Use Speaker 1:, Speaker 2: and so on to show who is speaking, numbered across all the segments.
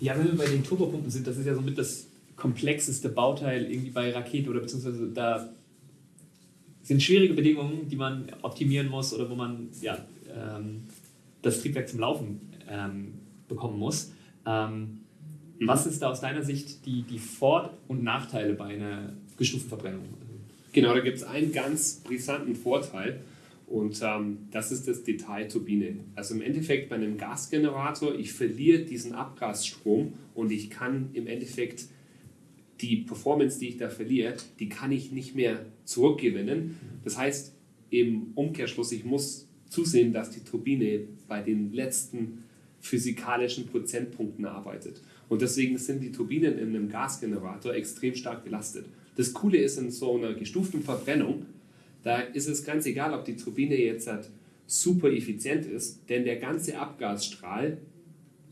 Speaker 1: Ja, wenn wir bei den Turbopumpen sind, das ist ja somit das komplexeste Bauteil irgendwie bei Rakete oder beziehungsweise da sind schwierige Bedingungen, die man optimieren muss oder wo man ja, ähm, das Triebwerk zum Laufen ähm, bekommen muss. Ähm, mhm. Was ist da aus deiner Sicht die, die Vor- und Nachteile bei einer gestuften Verbrennung?
Speaker 2: Genau, da gibt es einen ganz brisanten Vorteil und ähm, das ist das Detail Turbine. Also im Endeffekt bei einem Gasgenerator, ich verliere diesen Abgasstrom und ich kann im Endeffekt die Performance, die ich da verliere, die kann ich nicht mehr zurückgewinnen. Das heißt im Umkehrschluss, ich muss zusehen, dass die Turbine bei den letzten physikalischen Prozentpunkten arbeitet. Und deswegen sind die Turbinen in einem Gasgenerator extrem stark belastet. Das Coole ist in so einer gestuften Verbrennung, da ist es ganz egal, ob die Turbine jetzt halt super effizient ist, denn der ganze Abgasstrahl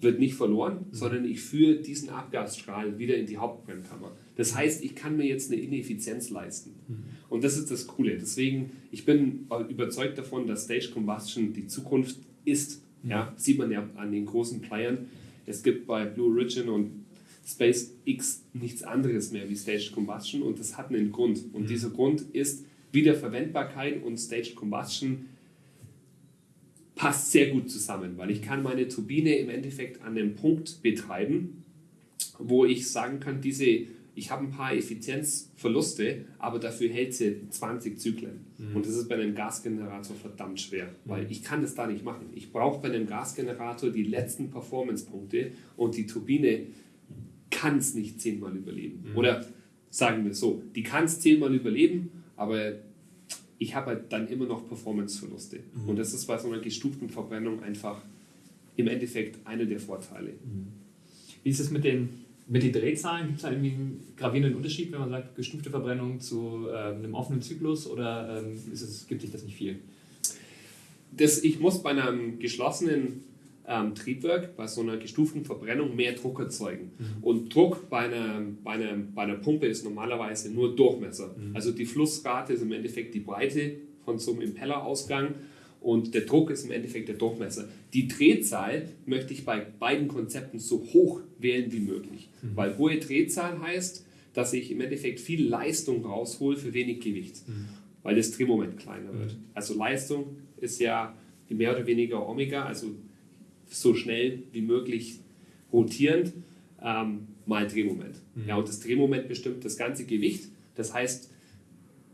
Speaker 2: wird nicht verloren, mhm. sondern ich führe diesen Abgasstrahl wieder in die Hauptbrennkammer. Das heißt, ich kann mir jetzt eine Ineffizienz leisten. Mhm. Und das ist das Coole. Deswegen, ich bin überzeugt davon, dass Stage Combustion die Zukunft ist. Mhm. Ja, sieht man ja an den großen Playern. Es gibt bei Blue Origin und SpaceX nichts anderes mehr wie Staged Combustion und das hat einen Grund. Und dieser Grund ist Wiederverwendbarkeit und Staged Combustion passt sehr gut zusammen, weil ich kann meine Turbine im Endeffekt an einem Punkt betreiben, wo ich sagen kann, diese, ich habe ein paar Effizienzverluste, aber dafür hält sie 20 Zyklen. Mhm. Und das ist bei einem Gasgenerator verdammt schwer, weil ich kann das da nicht machen. Ich brauche bei einem Gasgenerator die letzten Performance-Punkte und die Turbine kann es nicht zehnmal überleben. Mhm. Oder sagen wir so, die kann es zehnmal überleben, aber ich habe halt dann immer noch Performanceverluste. Mhm. Und das ist bei so einer gestuften Verbrennung einfach im Endeffekt einer der Vorteile. Mhm.
Speaker 1: Wie ist es mit den, mit den Drehzahlen? Gibt es da irgendwie einen gravierenden Unterschied, wenn man sagt, gestufte Verbrennung zu äh, einem offenen Zyklus oder ähm, es, gibt sich das nicht viel?
Speaker 2: Das, ich muss bei einem geschlossenen ähm, Triebwerk bei so einer gestuften Verbrennung mehr Druck erzeugen. Mhm. Und Druck bei einer, bei, einer, bei einer Pumpe ist normalerweise nur Durchmesser. Mhm. Also die Flussrate ist im Endeffekt die Breite von so einem Impellerausgang und der Druck ist im Endeffekt der Durchmesser. Die Drehzahl möchte ich bei beiden Konzepten so hoch wählen wie möglich, mhm. weil hohe Drehzahl heißt, dass ich im Endeffekt viel Leistung raushole für wenig Gewicht, mhm. weil das Drehmoment kleiner wird. Mhm. Also Leistung ist ja mehr oder weniger Omega, also so schnell wie möglich rotierend ähm, mal Drehmoment. Mhm. Ja, und das Drehmoment bestimmt das ganze Gewicht. Das heißt,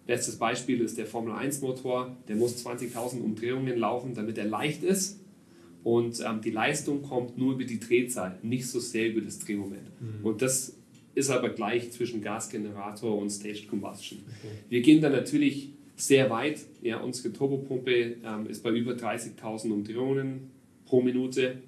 Speaker 2: bestes Beispiel ist der Formel 1 Motor, der muss 20.000 Umdrehungen laufen, damit er leicht ist. Und ähm, die Leistung kommt nur über die Drehzahl, nicht so sehr über das Drehmoment. Mhm. Und das ist aber gleich zwischen Gasgenerator und Staged Combustion. Okay. Wir gehen dann natürlich sehr weit. Ja, unsere Turbopumpe ähm, ist bei über 30.000 Umdrehungen pro Minute.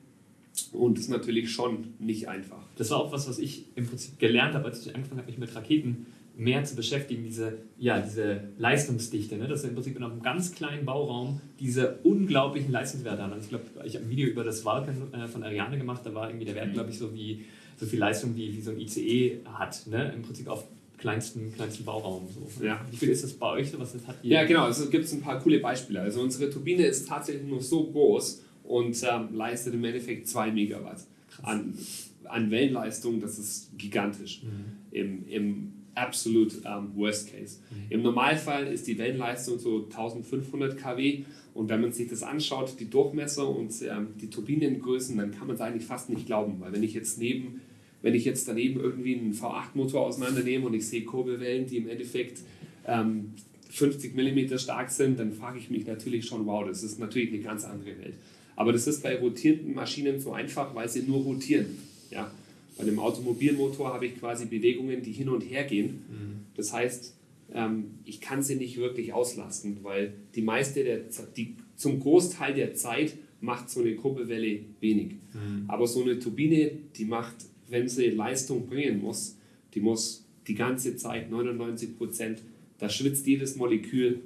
Speaker 2: Und das ist natürlich schon nicht einfach.
Speaker 1: Das war auch was, was ich im Prinzip gelernt habe, als ich angefangen habe, mich mit Raketen mehr zu beschäftigen, diese, ja, diese Leistungsdichte, ne? dass wir im Prinzip in einem ganz kleinen Bauraum diese unglaublichen Leistungswerte haben. Also ich glaube, ich habe ein Video über das Vulcan äh, von Ariane gemacht, da war irgendwie der Wert, mhm. glaube ich, so wie so viel Leistung wie, wie so ein ICE hat, ne? im Prinzip auf kleinsten, kleinsten Bauraum. So. Ja. Wie viel ist das bei euch? Was das hat
Speaker 2: ja, genau, also es gibt ein paar coole Beispiele. Also unsere Turbine ist tatsächlich nur so groß und ähm, leistet im Endeffekt 2 Megawatt an, an Wellenleistung. Das ist gigantisch mhm. im, im absolut ähm, Worst Case. Mhm. Im Normalfall ist die Wellenleistung so 1500 kW und wenn man sich das anschaut, die Durchmesser und ähm, die Turbinengrößen, dann kann man es eigentlich fast nicht glauben, weil wenn ich jetzt neben wenn ich jetzt daneben irgendwie einen V8-Motor auseinandernehme und ich sehe Kurbelwellen, die im Endeffekt ähm, 50 mm stark sind, dann frage ich mich natürlich schon, wow, das ist natürlich eine ganz andere Welt. Aber das ist bei rotierenden Maschinen so einfach, weil sie nur rotieren. Ja? Bei einem Automobilmotor habe ich quasi Bewegungen, die hin und her gehen. Mhm. Das heißt, ähm, ich kann sie nicht wirklich auslasten, weil die meiste der, die, zum Großteil der Zeit macht so eine Kurbelwelle wenig. Mhm. Aber so eine Turbine, die macht, wenn sie Leistung bringen muss, die muss die ganze Zeit 99 Prozent, da schwitzt jedes Molekül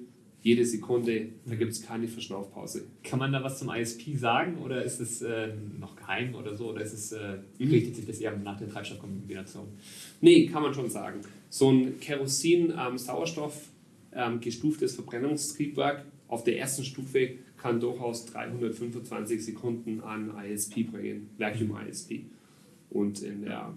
Speaker 2: jede Sekunde, da gibt es keine Verschnaufpause.
Speaker 1: Kann man da was zum ISP sagen oder ist es äh, noch geheim oder so? Oder ist es, äh, mhm. richtet sich das eher nach der Treibstoffkombination?
Speaker 2: Nee, kann man schon sagen. So ein Kerosin-Sauerstoff ähm, gestuftes Verbrennungstriebwerk auf der ersten Stufe kann durchaus 325 Sekunden an ISP bringen, Vacuum ISP. und in der,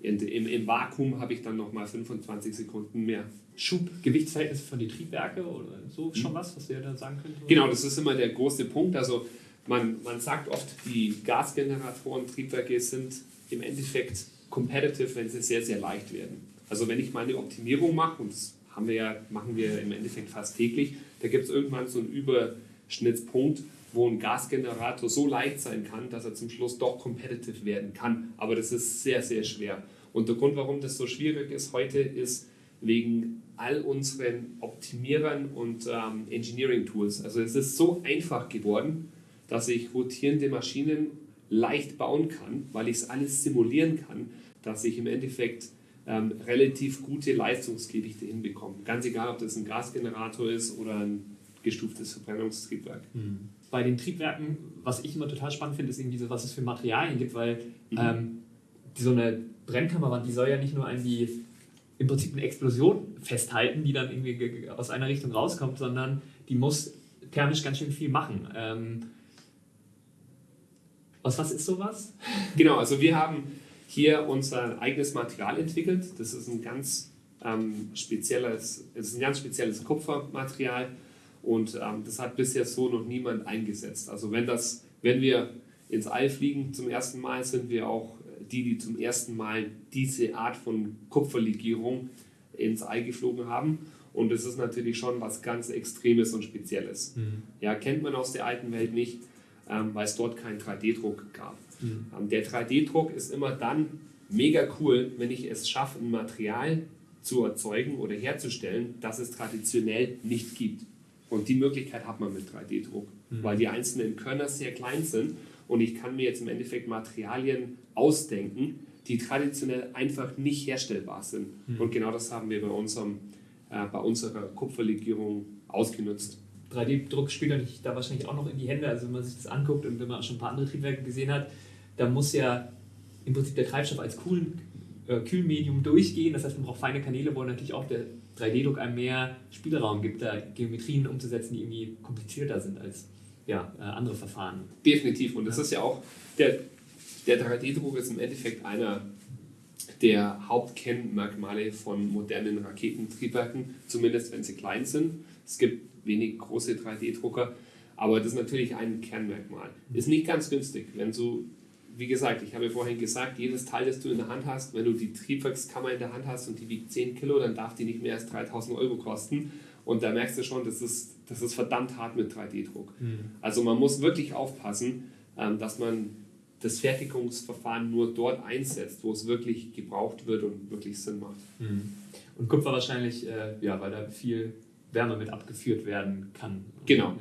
Speaker 2: in, im, im Vakuum habe ich dann nochmal 25 Sekunden mehr.
Speaker 1: Schub-Gewichtsverhältnis von den Triebwerke oder so schon was, was wir da sagen können?
Speaker 2: Genau, das ist immer der große Punkt. Also man, man sagt oft, die Gasgeneratoren, Triebwerke sind im Endeffekt competitive, wenn sie sehr, sehr leicht werden. Also wenn ich meine Optimierung mache, und das haben wir ja, machen wir im Endeffekt fast täglich, da gibt es irgendwann so einen Überschnittspunkt, wo ein Gasgenerator so leicht sein kann, dass er zum Schluss doch competitive werden kann. Aber das ist sehr, sehr schwer. Und der Grund, warum das so schwierig ist heute, ist wegen all unseren Optimierern und ähm, Engineering-Tools. Also es ist so einfach geworden, dass ich rotierende Maschinen leicht bauen kann, weil ich es alles simulieren kann, dass ich im Endeffekt ähm, relativ gute Leistungsgewichte hinbekomme. Ganz egal, ob das ein Gasgenerator ist oder ein gestuftes Verbrennungstriebwerk.
Speaker 1: Mhm. Bei den Triebwerken, was ich immer total spannend finde, ist irgendwie so, was es für Materialien gibt, weil mhm. ähm, so eine Brennkammerwand, die soll ja nicht nur irgendwie im Prinzip eine Explosion festhalten, die dann irgendwie aus einer Richtung rauskommt, sondern die muss thermisch ganz schön viel machen. Ähm, aus was ist sowas?
Speaker 2: Genau, also wir haben hier unser eigenes Material entwickelt. Das ist ein ganz ähm, spezielles, es ist ein ganz spezielles Kupfermaterial und ähm, das hat bisher so noch niemand eingesetzt. Also wenn das, wenn wir ins All fliegen zum ersten Mal, sind wir auch die, die zum ersten Mal diese Art von Kupferlegierung ins All geflogen haben. Und das ist natürlich schon was ganz Extremes und Spezielles. Mhm. Ja, kennt man aus der alten Welt nicht, ähm, weil es dort keinen 3D-Druck gab. Mhm. Ähm, der 3D-Druck ist immer dann mega cool, wenn ich es schaffe, ein Material zu erzeugen oder herzustellen, das es traditionell nicht gibt. Und die Möglichkeit hat man mit 3D-Druck, mhm. weil die einzelnen Körner sehr klein sind und ich kann mir jetzt im Endeffekt Materialien ausdenken, die traditionell einfach nicht herstellbar sind. Mhm. Und genau das haben wir bei, unserem, äh, bei unserer Kupferlegierung ausgenutzt.
Speaker 1: 3D-Druck spielt natürlich da wahrscheinlich auch noch in die Hände. Also wenn man sich das anguckt und wenn man schon ein paar andere Triebwerke gesehen hat, da muss ja im Prinzip der Treibstoff als Kühl, äh, Kühlmedium durchgehen. Das heißt, man braucht feine Kanäle, wo natürlich auch der 3D-Druck einem mehr Spielraum gibt, da Geometrien umzusetzen, die irgendwie komplizierter sind als ja, äh, andere Verfahren.
Speaker 2: Definitiv. Und das ja. ist ja auch, der, der 3D-Druck ist im Endeffekt einer der Hauptkennmerkmale von modernen Raketentriebwerken, zumindest wenn sie klein sind. Es gibt wenig große 3D-Drucker, aber das ist natürlich ein Kernmerkmal. Ist nicht ganz günstig, wenn du, wie gesagt, ich habe vorhin gesagt, jedes Teil, das du in der Hand hast, wenn du die Triebwerkskammer in der Hand hast und die wiegt 10 Kilo, dann darf die nicht mehr als 3000 Euro kosten. Und da merkst du schon, das ist, das ist verdammt hart mit 3D-Druck. Mhm. Also man muss wirklich aufpassen, ähm, dass man das Fertigungsverfahren nur dort einsetzt, wo es wirklich gebraucht wird und wirklich Sinn macht.
Speaker 1: Mhm. Und Kupfer wahrscheinlich, äh, ja, weil da viel Wärme mit abgeführt werden kann.
Speaker 2: Genau. Ja.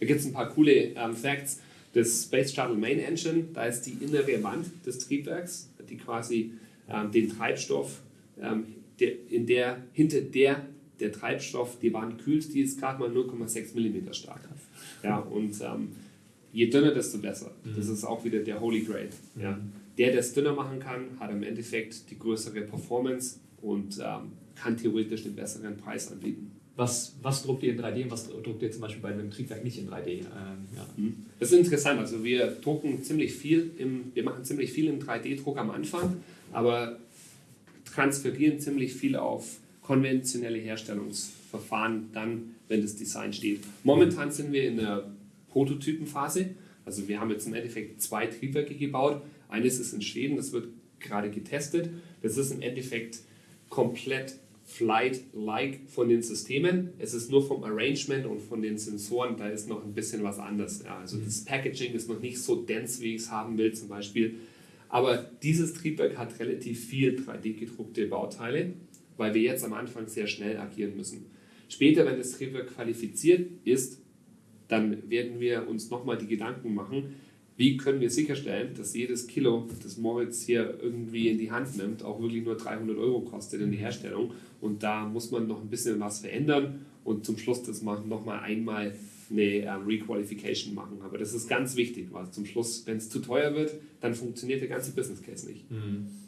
Speaker 2: Da gibt es ein paar coole ähm, Facts. Das Space Shuttle Main Engine, da ist die innere Wand des Triebwerks, die quasi ähm, den Treibstoff, ähm, der, in der, hinter der der Treibstoff die Wand kühlt, die ist gerade mal 0,6 mm stark. Ja, und ähm, je dünner, desto besser. Mhm. Das ist auch wieder der Holy Grail. Mhm. Ja. Der, der es dünner machen kann, hat im Endeffekt die größere Performance und ähm, kann theoretisch den besseren Preis anbieten.
Speaker 1: Was, was druckt ihr in 3D und was druckt ihr zum Beispiel bei einem Triebwerk nicht in 3D? Ähm,
Speaker 2: ja. Mhm. Das ist interessant. Also wir drucken ziemlich viel, im, wir machen ziemlich viel im 3D-Druck am Anfang, aber transferieren ziemlich viel auf konventionelle Herstellungsverfahren dann, wenn das Design steht. Momentan sind wir in der Prototypenphase. Also wir haben jetzt im Endeffekt zwei Triebwerke gebaut. Eines ist in Schweden, das wird gerade getestet. Das ist im Endeffekt komplett Flight-like von den Systemen. Es ist nur vom Arrangement und von den Sensoren, da ist noch ein bisschen was anders. Ja, also das Packaging ist noch nicht so dense, wie ich es haben will zum Beispiel. Aber dieses Triebwerk hat relativ viel 3D-gedruckte Bauteile weil wir jetzt am Anfang sehr schnell agieren müssen. Später, wenn das Triebwerk qualifiziert ist, dann werden wir uns nochmal die Gedanken machen, wie können wir sicherstellen, dass jedes Kilo, das Moritz hier irgendwie in die Hand nimmt, auch wirklich nur 300 Euro kostet in die Herstellung. Und da muss man noch ein bisschen was verändern und zum Schluss das machen, nochmal einmal eine ähm, Requalification machen. Aber das ist ganz wichtig, weil zum Schluss, wenn es zu teuer wird, dann funktioniert der ganze Business Case nicht. Mhm.